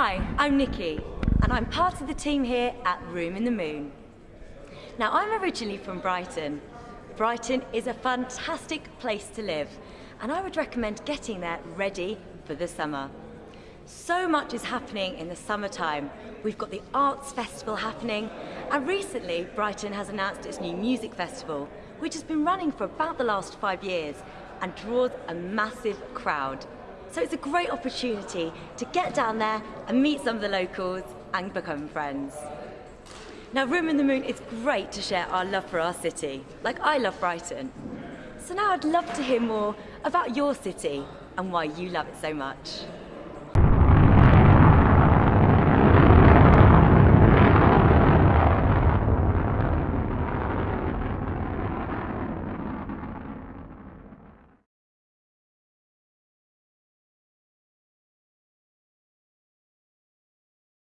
Hi, I'm Nikki, and I'm part of the team here at Room in the Moon. Now, I'm originally from Brighton. Brighton is a fantastic place to live, and I would recommend getting there ready for the summer. So much is happening in the summertime. We've got the Arts Festival happening, and recently Brighton has announced its new music festival, which has been running for about the last five years and draws a massive crowd. So it's a great opportunity to get down there and meet some of the locals and become friends. Now Room in the Moon is great to share our love for our city, like I love Brighton. So now I'd love to hear more about your city and why you love it so much.